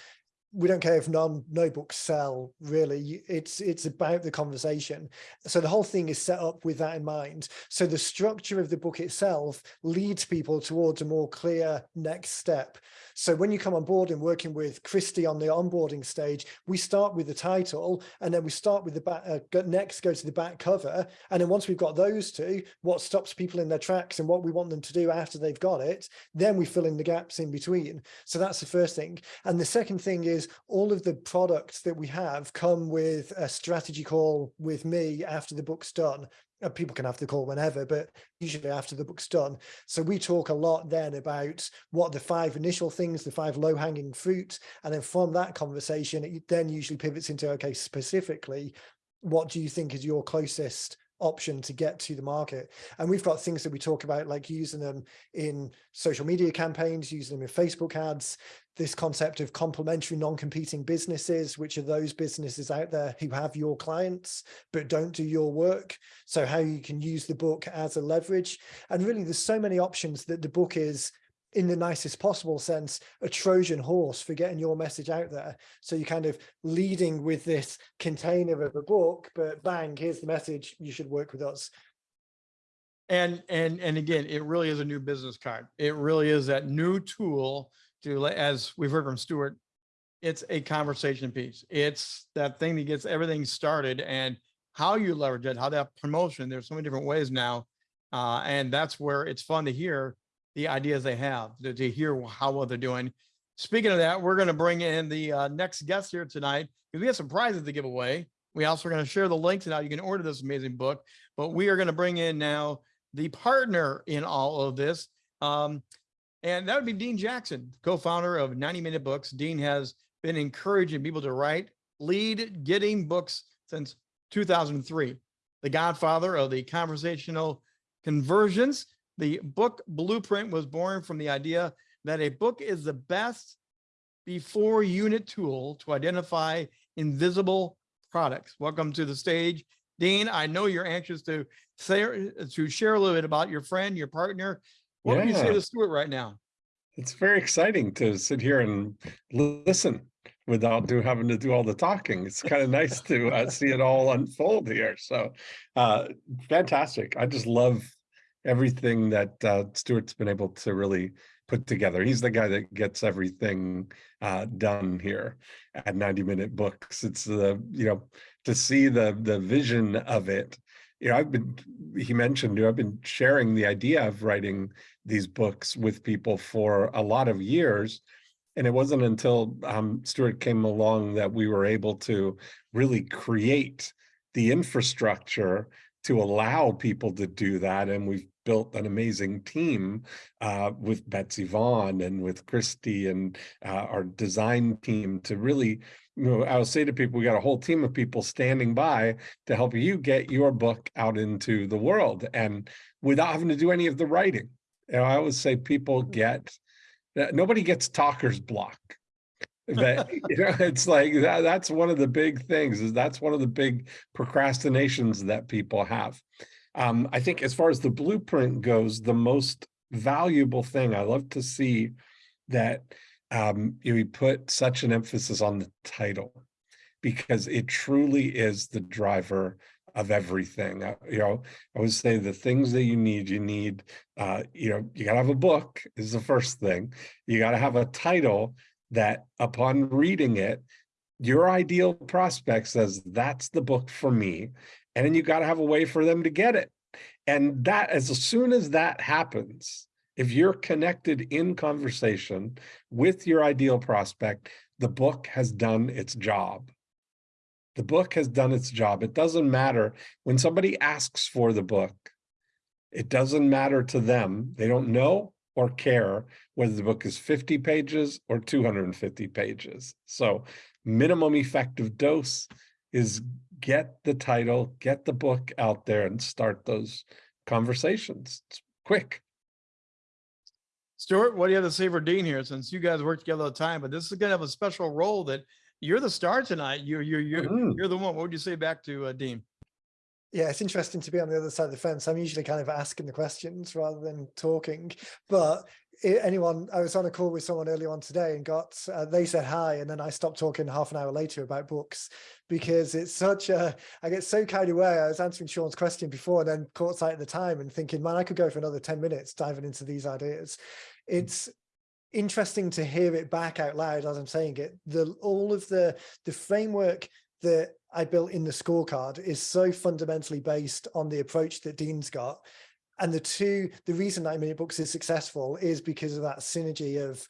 We don't care if non no books sell really. It's it's about the conversation. So the whole thing is set up with that in mind. So the structure of the book itself leads people towards a more clear next step. So when you come on board and working with Christy on the onboarding stage we start with the title and then we start with the back uh, next go to the back cover. And then once we've got those two what stops people in their tracks and what we want them to do after they've got it then we fill in the gaps in between. So that's the first thing. And the second thing is all of the products that we have come with a strategy call with me after the book's done. Uh, People can have the call whenever, but usually after the book's done. So we talk a lot then about what the five initial things, the five low hanging fruit. And then from that conversation, it then usually pivots into, okay, specifically, what do you think is your closest option to get to the market. And we've got things that we talk about like using them in social media campaigns using them in facebook ads this concept of complementary non-competing businesses which are those businesses out there who have your clients but don't do your work. So how you can use the book as a leverage. And really there's so many options that the book is in the nicest possible sense a trojan horse for getting your message out there so you're kind of leading with this container of a book but bang here's the message you should work with us And, and, and again, it really is a new business card. It really is that new tool to, as we've heard from Stuart, it's a conversation piece. It's that thing that gets everything started and how you leverage it, how that promotion, there's so many different ways now. Uh, and that's where it's fun to hear the ideas they have, to, to hear how well they're doing. Speaking of that, we're going to bring in the uh, next guest here tonight because we have some prizes to give away. We also are going to share the links and how you can order this amazing book, but we are going to bring in now the partner in all of this. Um, and that would be Dean Jackson, co-founder of 90 Minute Books. Dean has been encouraging people to write, lead getting books since 2003. The godfather of the conversational conversions. The book blueprint was born from the idea that a book is the best before unit tool to identify invisible products. Welcome to the stage. Dean, I know you're anxious to say, to share a little bit about your friend, your partner. What would you say Yeah. to Stuart right now? It's very exciting to sit here and listen without do having to do all the talking. It's kind of nice to uh, see it all unfold here. So uh, fantastic. I just love everything that uh, Stuart's been able to really put together. He's the guy that gets everything uh, done here at 90 minute books. It's the, you know, to see the the vision of it. You know, I've been, he mentioned, you know, I've been sharing the idea of writing these books with people for a lot of years. And it wasn't until um, Stuart came along that we were able to really create the infrastructure to allow people to do that. And we've built an amazing team uh, with Betsy Vaughn and with Christy and uh, our design team to really, you know, I'll say to people, we got a whole team of people standing by to help you get your book out into the world and without having to do any of the writing. You know, I always say people get, nobody gets talker's block. That, you know, it's like, that, that's one of the big things is that's one of the big procrastinations that people have. Um, I think as far as the blueprint goes, the most valuable thing, I love to see that um, you put such an emphasis on the title because it truly is the driver of everything. Uh, you know, I would say the things that you need, you need, uh, you know, you gotta have a book is the first thing. You gotta have a title that upon reading it, your ideal prospect says, that's the book for me. And then you gotta have a way for them to get it. And that, as soon as that happens, if you're connected in conversation with your ideal prospect, the book has done its job. The book has done its job. It doesn't matter when somebody asks for the book. It doesn't matter to them. They don't know or care whether the book is 50 pages or 250 pages. So minimum effective dose is get the title, get the book out there and start those conversations. It's quick. Stuart, what do you have to say for Dean here? Since you guys work together all the time, but this is gonna have a special role that you're the star tonight. You're, you're, you're, Mhm. you're the one. What would you say back to uh, Dean? Yeah, it's interesting to be on the other side of the fence. I'm usually kind of asking the questions rather than talking. But anyone, I was on a call with someone earlier on today and got, uh, they said hi, and then I stopped talking half an hour later about books because it's such a, I get so carried away. I was answering Sean's question before and then caught sight of the time and thinking, man, I could go for another 10 minutes diving into these ideas. It's interesting to hear it back out loud as I'm saying it. The all of the the framework that I built in the scorecard is so fundamentally based on the approach that Dean's got. And the two, the reason 90 Minute Books is successful is because of that synergy of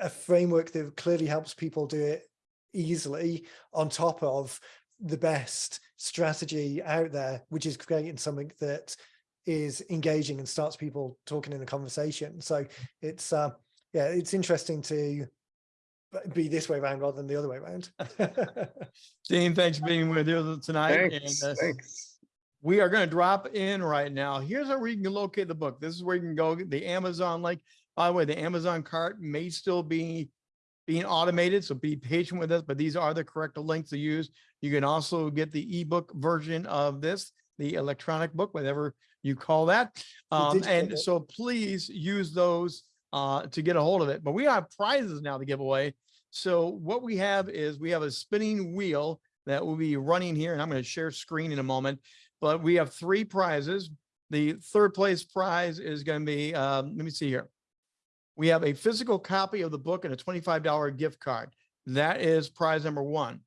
a framework that clearly helps people do it easily on top of the best strategy out there, which is creating something that is engaging and starts people talking in a conversation. So it's, uh, yeah, it's interesting to be this way around rather than the other way around. Dean, thanks for being with you tonight. Thanks, And uh, thanks. we are going to drop in right now. Here's where you can locate the book. This is where you can go. The Amazon link. By the way, the Amazon cart may still be being automated, so be patient with us, but these are the correct links to use. You can also get the ebook version of this, the electronic book, whatever you call that. Um, and book. so please use those uh, to get a hold of it. But we have prizes now to give away. So what we have is we have a spinning wheel that will be running here, and I'm going to share screen in a moment. But we have three prizes. The third place prize is going to be, um, let me see here. We have a physical copy of the book and a $25 gift card. That is prize number one.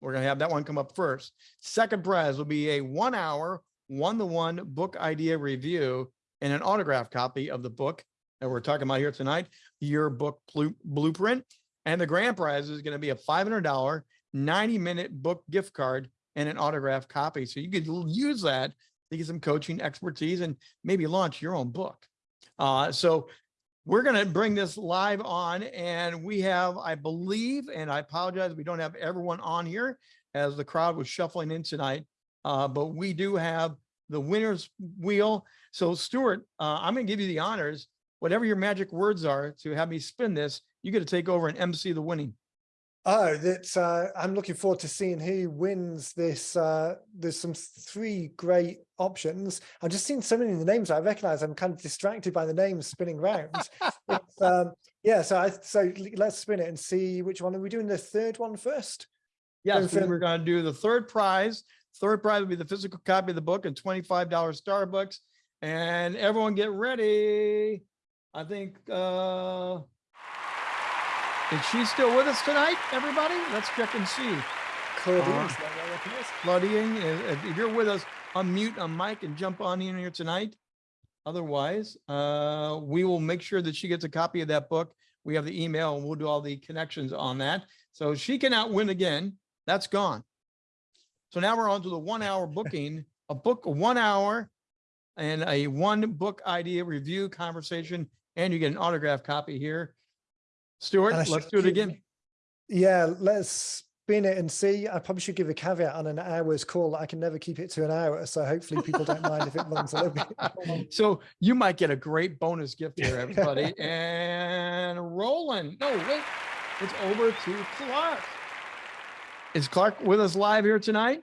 We're going to have that one come up first. Second prize will be a one hour, one to one book idea review and an autograph copy of the book that we're talking about here tonight, your book blueprint. And the grand prize is going to be a $500 90 minute book gift card and an autographed copy. So you could use that to get some coaching expertise and maybe launch your own book. Uh, so we're going to bring this live on and we have, I believe, and I apologize, we don't have everyone on here as the crowd was shuffling in tonight. Uh, but we do have the winner's wheel. So Stuart, uh, I'm going to give you the honors, whatever your magic words are to have me spin this, you get to take over and MC the winning. Oh, that's uh, I'm looking forward to seeing who wins this. Uh, there's some three great options. I've just seen so many of the names I recognize. I'm kind of distracted by the names spinning around. Um, yeah, so I so let's spin it and see which one are we doing. The third one first. Yes, we Fin- we're gonna do the third prize. Third prize will be the physical copy of the book and twenty-five dollar Starbucks. And everyone get ready. I think, uh, is she still with us tonight, everybody? Let's check and see. Claudine, Uh, is that what I reckon it is? Claudine, if if you're with us, unmute a mic and jump on in here tonight. Otherwise, uh, we will make sure that she gets a copy of that book. We have the email and we'll do all the connections on that. So she cannot win again. That's gone. So now we're on to the one hour booking, a book, one hour and a one book idea review conversation, and you get an autograph copy here. Stuart, let's do it again. Yeah, let's spin it and see. I probably should give a caveat on an hour's call. I can never keep it to an hour, so hopefully people don't mind if it runs a little bit. So you might get a great bonus gift here, everybody. And Roland, no, wait, it's over to Clark. Is Clark with us live here tonight?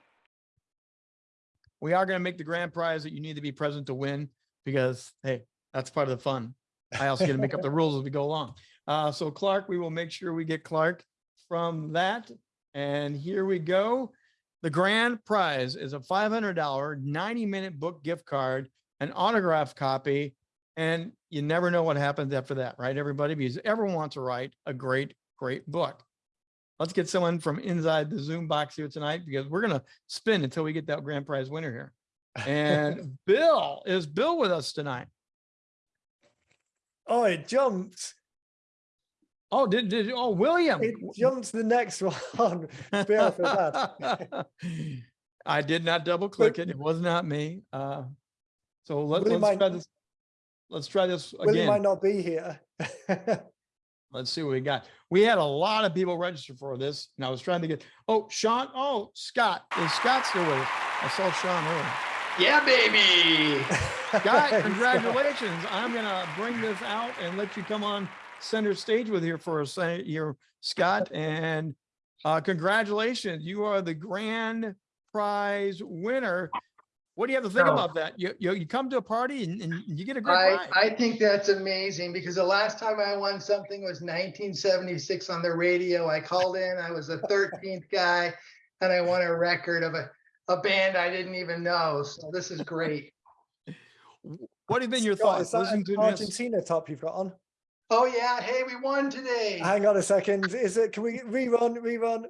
We are going to make the grand prize that you need to be present to win because, hey, that's part of the fun. I also get to make up the rules as we go along. Uh, so Clark, we will make sure we get Clark from that. And here we go. The grand prize is a $500 90 minute book gift card an autograph copy, and you never know what happens after that, right, everybody? Because everyone wants to write a great, great book. Let's get someone from inside the Zoom box here tonight because we're gonna spin until we get that grand prize winner here. And Bill, is Bill with us tonight? Oh, it jumped. Oh, did, did, oh, William. It jumped to the next one. Bill, for that. I did not double click it. It was not me. Uh, so let, William let's try this. Let's try this Willie might not be here. Let's see what we got. We had a lot of people register for this and I was trying to get, oh, Sean, oh, Scott, is Scott still with us? I saw Sean earlier. Yeah, baby. Scott, Scott. congratulations. I'm gonna bring this out and let you come on center stage with here for a second here, Scott, and uh, congratulations. You are the grand prize winner. What do you have to think No. about that? You, you, you come to a party and, and you get a great I, prize. I think that's amazing because the last time I won something was 1976 on the radio. I called in, I was the 13th guy, and I won a record of a, a band I didn't even know. So this is great. What have been your Scott, thoughts? is that Listen an to. Argentina top you've got on? Oh yeah, hey, we won today. Hang on a second. Is it, can we rerun, rerun?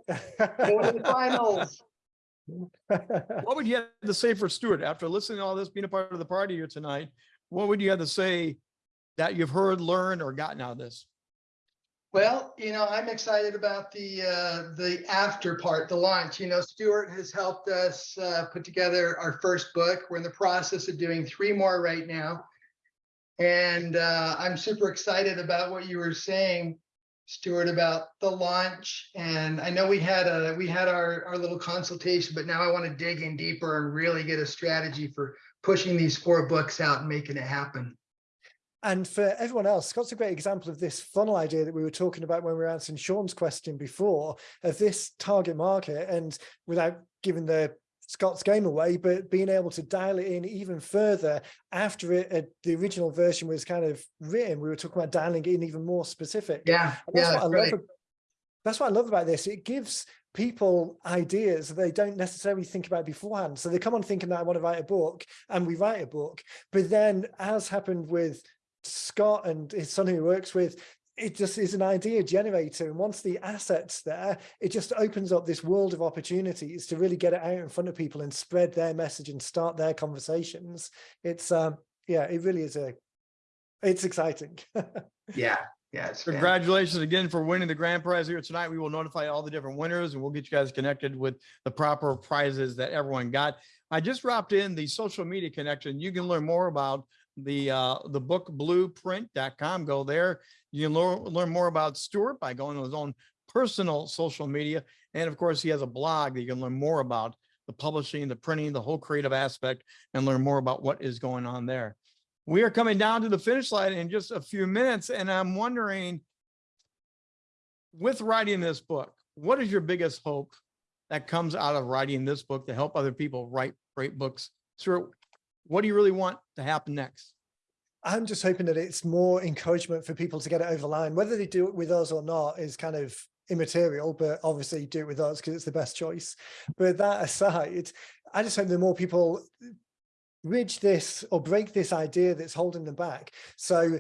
Go to the finals. What would you have to say for Stuart after listening to all this, being a part of the party here tonight? What would you have to say that you've heard, learned, or gotten out of this? Well, you know, I'm excited about the uh, the after part, the launch. You know, Stuart has helped us uh, put together our first book. We're in the process of doing three more right now, and uh, I'm super excited about what you were saying, Stuart, about the launch. And I know we had a we had our our little consultation, but now I want to dig in deeper and really get a strategy for pushing these four books out and making it happen. And for everyone else, Scott's a great example of this funnel idea that we were talking about when we were answering Sean's question before of this target market and without giving the Scott's game away, but being able to dial it in even further after it, uh, the original version was kind of written, we were talking about dialing it in even more specific. Yeah, And that's yeah, what I love. ab- That's what I love about this. It gives people ideas that they don't necessarily think about beforehand. So they come on thinking that I want to write a book and we write a book. But then as happened with Scott and his son who he works with, it just is an idea generator. And once the asset's there, it just opens up this world of opportunities to really get it out in front of people and spread their message and start their conversations. It's um yeah, it really is a it's exciting. Yeah, yeah. It's fantastic. Congratulations again for winning the grand prize here tonight. We will notify all the different winners and we'll get you guys connected with the proper prizes that everyone got. I just dropped in the social media connection. You can learn more about the uh the book blueprint.com. Go there. You can learn learn more about Stuart by going to his own personal social media. And of course, he has a blog that you can learn more about the publishing, the printing, the whole creative aspect, and learn more about what is going on there. We are coming down to the finish line in just a few minutes, and I'm wondering, with writing this book, what is your biggest hope that comes out of writing this book to help other people write great books? Stuart, what do you really want to happen next? I'm just hoping that it's more encouragement for people to get it over the line. Whether they do it with us or not is kind of immaterial, but obviously do it with us because it's the best choice. But that aside, I just hope that more people bridge this or break this idea that's holding them back. So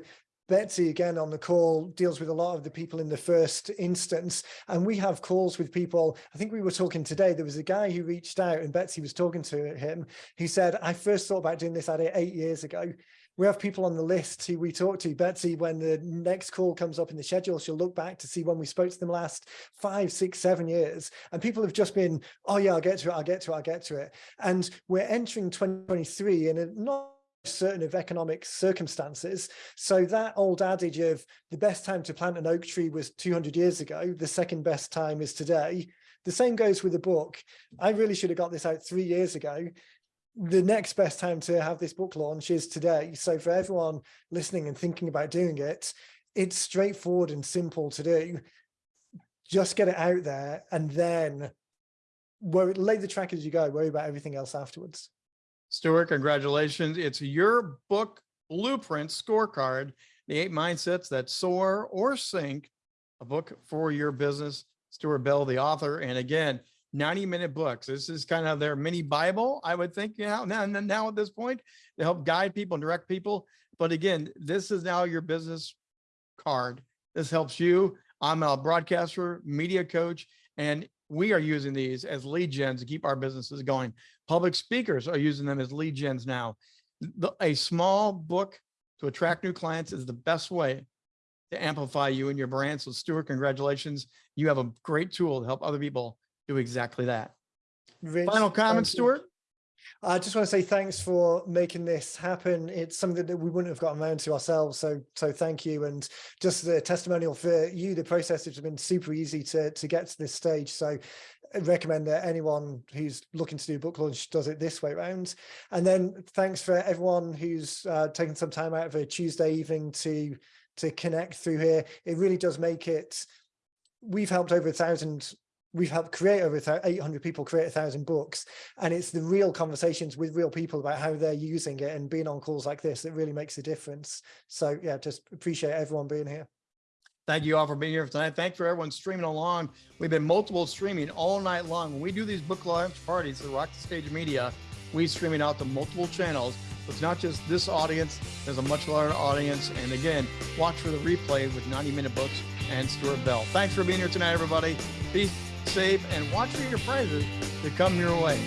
Betsy again on the call deals with a lot of the people in the first instance and we have calls with people I think we were talking today there was a guy who reached out and Betsy was talking to him he said I first thought about doing this idea eight years ago we have people on the list who we talk to. Betsy, when the next call comes up in the schedule, she'll look back to see when we spoke to them last five, six, seven years. And people have just been, oh yeah, I'll get to it, I'll get to it, I'll get to it. And we're entering 2023 in a not certain of economic circumstances. So that old adage of the best time to plant an oak tree was 200 years ago, the second best time is today. The same goes with the book. I really should have got this out three years ago the next best time to have this book launch is today. So for everyone listening and thinking about doing it, it's straightforward and simple to do. Just get it out there and then worry, lay the track as you go, worry about everything else afterwards. Stuart, congratulations. It's your book blueprint scorecard, the eight mindsets that soar or sink, a book for your business. Stuart Bell, the author. And again, 90 minute books. This is kind of their mini Bible, I would think, you know, now, now at this point to help guide people and direct people. But again, this is now your business card. This helps you. I'm a broadcaster, media coach, and we are using these as lead gens to keep our businesses going. Public speakers are using them as lead gens now. The, a small book to attract new clients is the best way to amplify you and your brand. So Stuart, congratulations. You have a great tool to help other people do exactly that. Rich, Final comment. Stuart? I just want to say thanks for making this happen. It's something that we wouldn't have gotten around to ourselves. So, so thank you. And just the testimonial for you, the process has been super easy to, to get to this stage. So Recommend that anyone who's looking to do book launch does it this way around. And then thanks for everyone who's uh, taken some time out of a Tuesday evening to, to connect through here. It really does make it, we've helped over a thousand we've helped create over 800 people create a thousand books and it's the real conversations with real people about how they're using it and being on calls like this that really makes a difference so yeah just appreciate everyone being here Thank you all for being here tonight. Thanks for everyone streaming along. We've been multiple streaming all night long. When we do these book launch parties at Rock the Stage Media, we stream it out to multiple channels. It's not just this audience, there's a much larger audience. And again, watch for the replay with 90 Minute Books and Stuart Bell. Thanks for being here tonight, everybody. Be safe, and watch for your prizes to come your way.